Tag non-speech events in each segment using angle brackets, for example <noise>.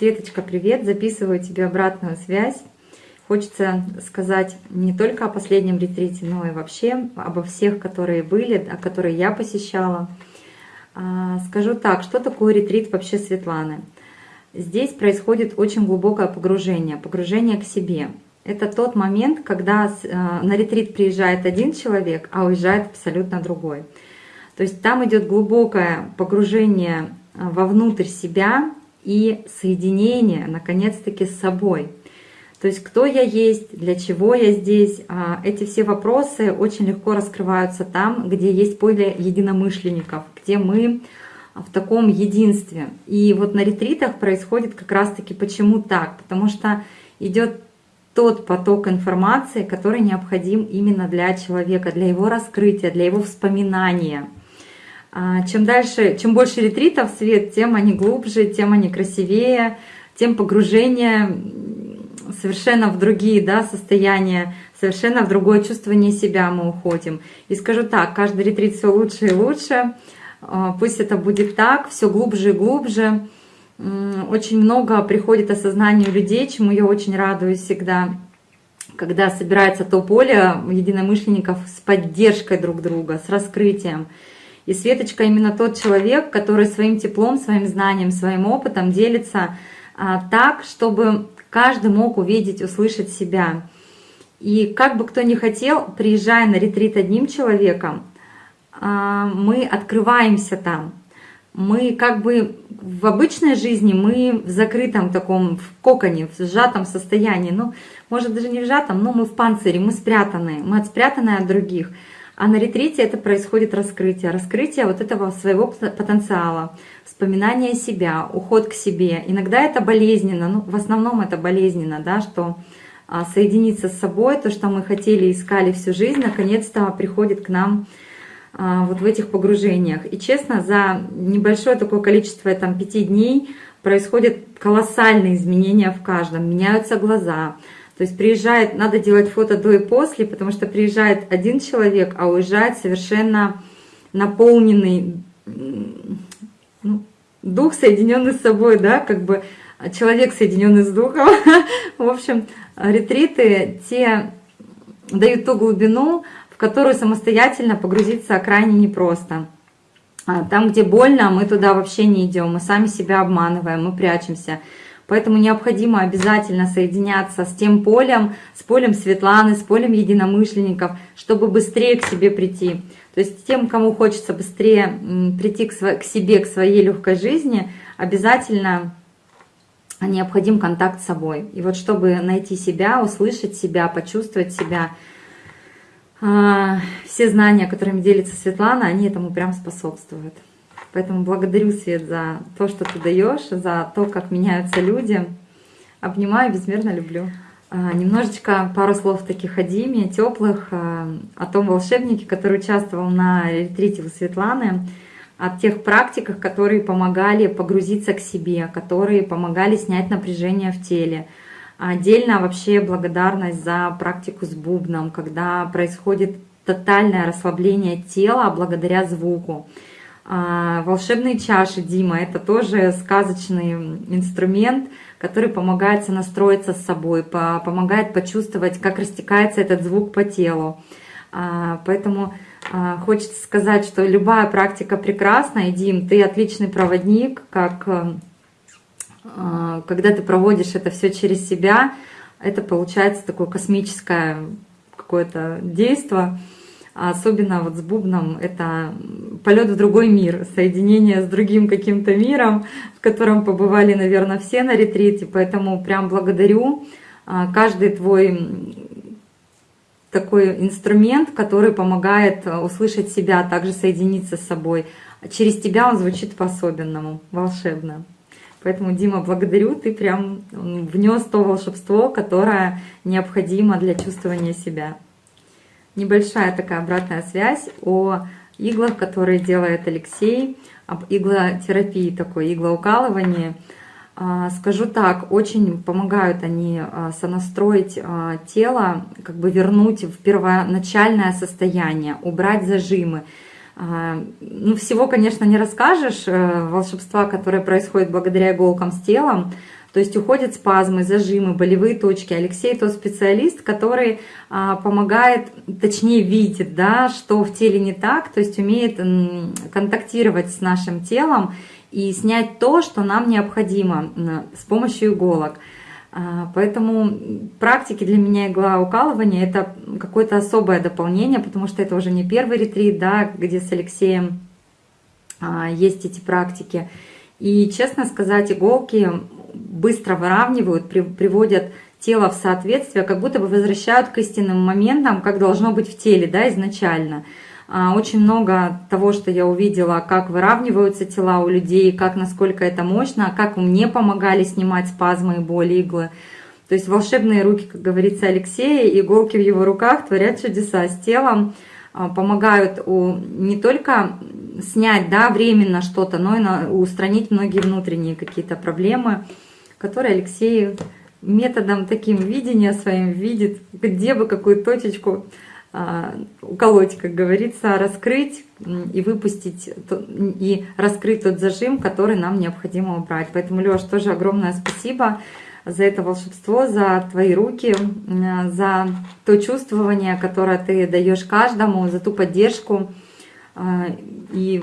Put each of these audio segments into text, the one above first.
Светочка, привет! Записываю тебе обратную связь. Хочется сказать не только о последнем ретрите, но и вообще обо всех, которые были, а которые я посещала. А, скажу так, что такое ретрит вообще Светланы? Здесь происходит очень глубокое погружение, погружение к себе. Это тот момент, когда а, на ретрит приезжает один человек, а уезжает абсолютно другой. То есть там идет глубокое погружение а, вовнутрь себя и соединение, наконец-таки, с собой. То есть кто я есть, для чего я здесь, а, эти все вопросы очень легко раскрываются там, где есть поле единомышленников, где мы в таком единстве. И вот на ретритах происходит как раз-таки почему так? Потому что идет тот поток информации, который необходим именно для человека, для его раскрытия, для его вспоминания – а, чем дальше, чем больше ретритов свет, тем они глубже, тем они красивее, тем погружение совершенно в другие да, состояния, совершенно в другое чувствование себя мы уходим. И скажу так, каждый ретрит все лучше и лучше, а, пусть это будет так, все глубже и глубже. Очень много приходит осознанию людей, чему я очень радуюсь всегда, когда собирается то поле единомышленников с поддержкой друг друга, с раскрытием. И Светочка именно тот человек, который своим теплом, своим знанием, своим опытом делится а, так, чтобы каждый мог увидеть, услышать себя. И как бы кто ни хотел, приезжая на ретрит одним человеком, а, мы открываемся там. Мы как бы в обычной жизни мы в закрытом таком, в коконе, в сжатом состоянии. Ну, может даже не в сжатом, но мы в панцире, мы спрятаны, мы спрятаны от других. А на ретрите это происходит раскрытие. Раскрытие вот этого своего потенциала, вспоминание себя, уход к себе. Иногда это болезненно, ну в основном это болезненно, да, что а, соединиться с собой, то, что мы хотели, искали всю жизнь, наконец-то приходит к нам а, вот в этих погружениях. И честно, за небольшое такое количество там, пяти дней происходят колоссальные изменения в каждом. Меняются глаза, то есть приезжает, надо делать фото до и после, потому что приезжает один человек, а уезжает совершенно наполненный ну, дух, соединенный с собой, да, как бы человек, соединенный с духом. <laughs> В общем, ретриты те дают ту глубину, в которую самостоятельно погрузиться крайне непросто. А там, где больно, мы туда вообще не идем, мы сами себя обманываем, мы прячемся. Поэтому необходимо обязательно соединяться с тем полем, с полем Светланы, с полем единомышленников, чтобы быстрее к себе прийти. То есть тем, кому хочется быстрее прийти к, себе, к своей легкой жизни, обязательно необходим контакт с собой. И вот чтобы найти себя, услышать себя, почувствовать себя, а, все знания, которыми делится Светлана, они этому прям способствуют. Поэтому благодарю, Свет, за то, что ты даешь, за то, как меняются люди. Обнимаю, безмерно люблю. А, немножечко пару слов таких о Диме, теплых, а, о том волшебнике, который участвовал на ретрите у Светланы, о тех практиках, которые помогали погрузиться к себе, которые помогали снять напряжение в теле. Отдельно вообще благодарность за практику с бубном, когда происходит тотальное расслабление тела благодаря звуку. А, волшебные чаши, Дима, это тоже сказочный инструмент, который помогает настроиться с собой, помогает почувствовать, как растекается этот звук по телу. А, поэтому а, хочется сказать, что любая практика прекрасна, и, Дим, ты отличный проводник, как когда ты проводишь это все через себя, это получается такое космическое какое-то действие. А особенно вот с бубном это полет в другой мир, соединение с другим каким-то миром, в котором побывали, наверное, все на ретрите. Поэтому прям благодарю а, каждый твой такой инструмент, который помогает услышать себя, а также соединиться с собой. Через тебя он звучит по-особенному, волшебно. Поэтому, Дима, благодарю, ты прям внес то волшебство, которое необходимо для чувствования себя небольшая такая обратная связь о иглах, которые делает Алексей, об иглотерапии такой, иглоукалывании. А, скажу так, очень помогают они а, сонастроить а, тело, как бы вернуть в первоначальное состояние, убрать зажимы. Ну, всего, конечно, не расскажешь, э, волшебства, которое происходит благодаря иголкам с телом, То есть уходят спазмы, зажимы, болевые точки. Алексей тот специалист, который а, помогает, точнее видит, да, что в теле не так, то есть умеет контактировать с нашим телом и снять то, что нам необходимо с помощью иголок. А, поэтому практики для меня иглоукалывания – это какое-то особое дополнение, потому что это уже не первый ретрит, да, где с Алексеем а, есть эти практики. И, честно сказать, иголки быстро выравнивают, приводят тело в соответствие, как будто бы возвращают к истинным моментам, как должно быть в теле да, изначально. А, очень много того, что я увидела, как выравниваются тела у людей, как насколько это мощно, как мне помогали снимать спазмы и боли иглы. То есть волшебные руки, как говорится Алексея, иголки в его руках творят чудеса с телом, а, помогают не только снять да, временно что-то, но и устранить многие внутренние какие-то проблемы, которые Алексей методом таким видения своим видит, где бы какую точечку а, уколоть, как говорится, раскрыть и выпустить, и раскрыть тот зажим, который нам необходимо убрать. Поэтому, Леш, тоже огромное спасибо за это волшебство, за твои руки, за то чувствование, которое ты даешь каждому, за ту поддержку. А, и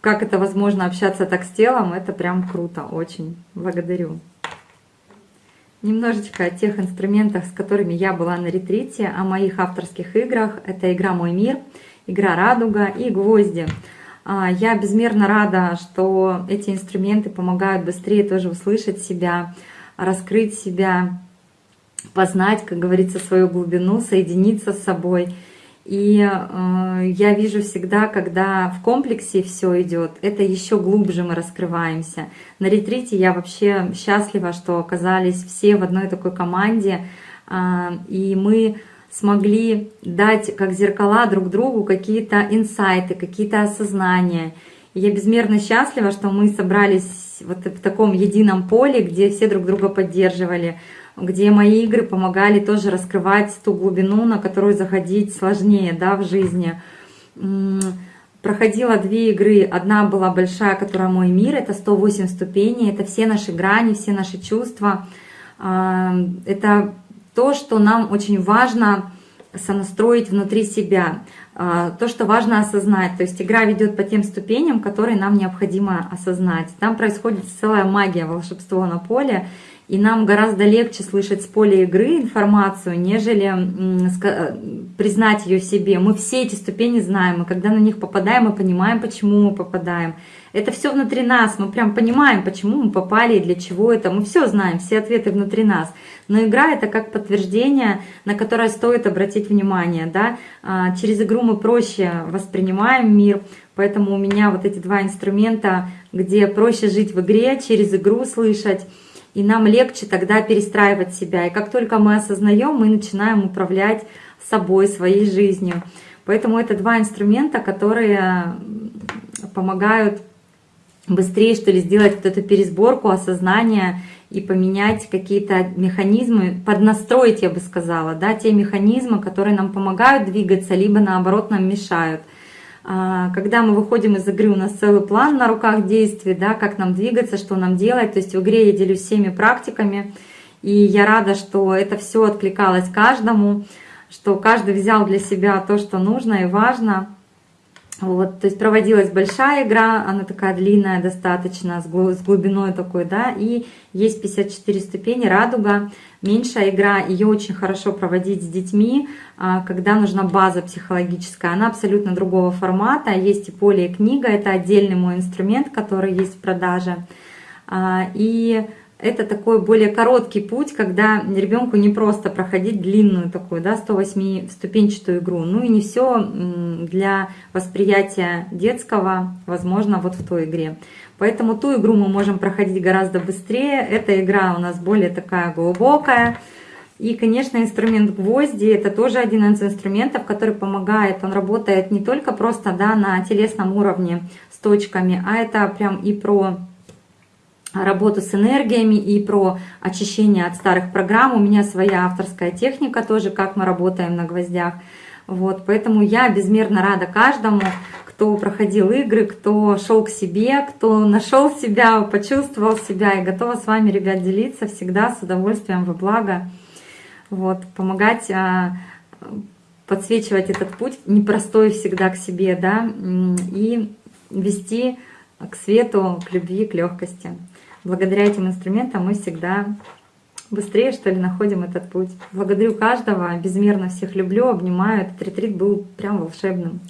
как это возможно общаться так с телом, это прям круто, очень. Благодарю. Немножечко о тех инструментах, с которыми я была на ретрите, о моих авторских играх. Это игра «Мой мир», игра «Радуга» и «Гвозди». А, я безмерно рада, что эти инструменты помогают быстрее тоже услышать себя, раскрыть себя, познать, как говорится, свою глубину, соединиться с собой – и э, я вижу всегда, когда в комплексе все идет, это еще глубже мы раскрываемся. На ретрите я вообще счастлива, что оказались все в одной такой команде, э, и мы смогли дать как зеркала друг другу какие-то инсайты, какие-то осознания. И я безмерно счастлива, что мы собрались вот в таком едином поле, где все друг друга поддерживали где мои игры помогали тоже раскрывать ту глубину, на которую заходить сложнее да, в жизни. Проходила две игры. Одна была большая, которая «Мой мир», это 108 ступеней, это все наши грани, все наши чувства. А, это то, что нам очень важно сонастроить внутри себя, а, то, что важно осознать. То есть игра ведет по тем ступеням, которые нам необходимо осознать. Там происходит целая магия, волшебство на поле, и нам гораздо легче слышать с поля игры информацию, нежели э, признать ее себе. Мы все эти ступени знаем, и когда на них попадаем, мы понимаем, почему мы попадаем. Это все внутри нас, мы прям понимаем, почему мы попали и для чего это. Мы все знаем, все ответы внутри нас. Но игра это как подтверждение, на которое стоит обратить внимание. Да? А, через игру мы проще воспринимаем мир, поэтому у меня вот эти два инструмента, где проще жить в игре, через игру слышать, и нам легче тогда перестраивать себя. И как только мы осознаем, мы начинаем управлять собой, своей жизнью. Поэтому это два инструмента, которые помогают быстрее, что ли, сделать вот эту пересборку осознания и поменять какие-то механизмы, поднастроить, я бы сказала, да, те механизмы, которые нам помогают двигаться, либо наоборот нам мешают. А, когда мы выходим из игры, у нас целый план на руках действий, да, как нам двигаться, что нам делать. То есть в игре я делюсь всеми практиками, и я рада, что это все откликалось каждому, что каждый взял для себя то, что нужно и важно. Вот, то есть проводилась большая игра, она такая длинная достаточно, с глубиной такой, да, и есть 54 ступени, радуга, меньшая игра, ее очень хорошо проводить с детьми, а, когда нужна база психологическая, она абсолютно другого формата, есть и поле, и книга, это отдельный мой инструмент, который есть в продаже, а, и это такой более короткий путь, когда ребенку не просто проходить длинную такую, да, 108 ступенчатую игру. Ну и не все для восприятия детского возможно вот в той игре. Поэтому ту игру мы можем проходить гораздо быстрее. Эта игра у нас более такая глубокая. И, конечно, инструмент гвозди – это тоже один из инструментов, который помогает. Он работает не только просто да, на телесном уровне с точками, а это прям и про работу с энергиями и про очищение от старых программ. У меня своя авторская техника тоже, как мы работаем на гвоздях. Вот, поэтому я безмерно рада каждому, кто проходил игры, кто шел к себе, кто нашел себя, почувствовал себя. И готова с вами, ребят, делиться всегда с удовольствием во благо. Вот, помогать а, подсвечивать этот путь, непростой всегда к себе, да, и вести к свету, к любви, к легкости. Благодаря этим инструментам мы всегда быстрее, что ли, находим этот путь. Благодарю каждого, безмерно всех люблю, обнимаю. Этот ретрит был прям волшебным.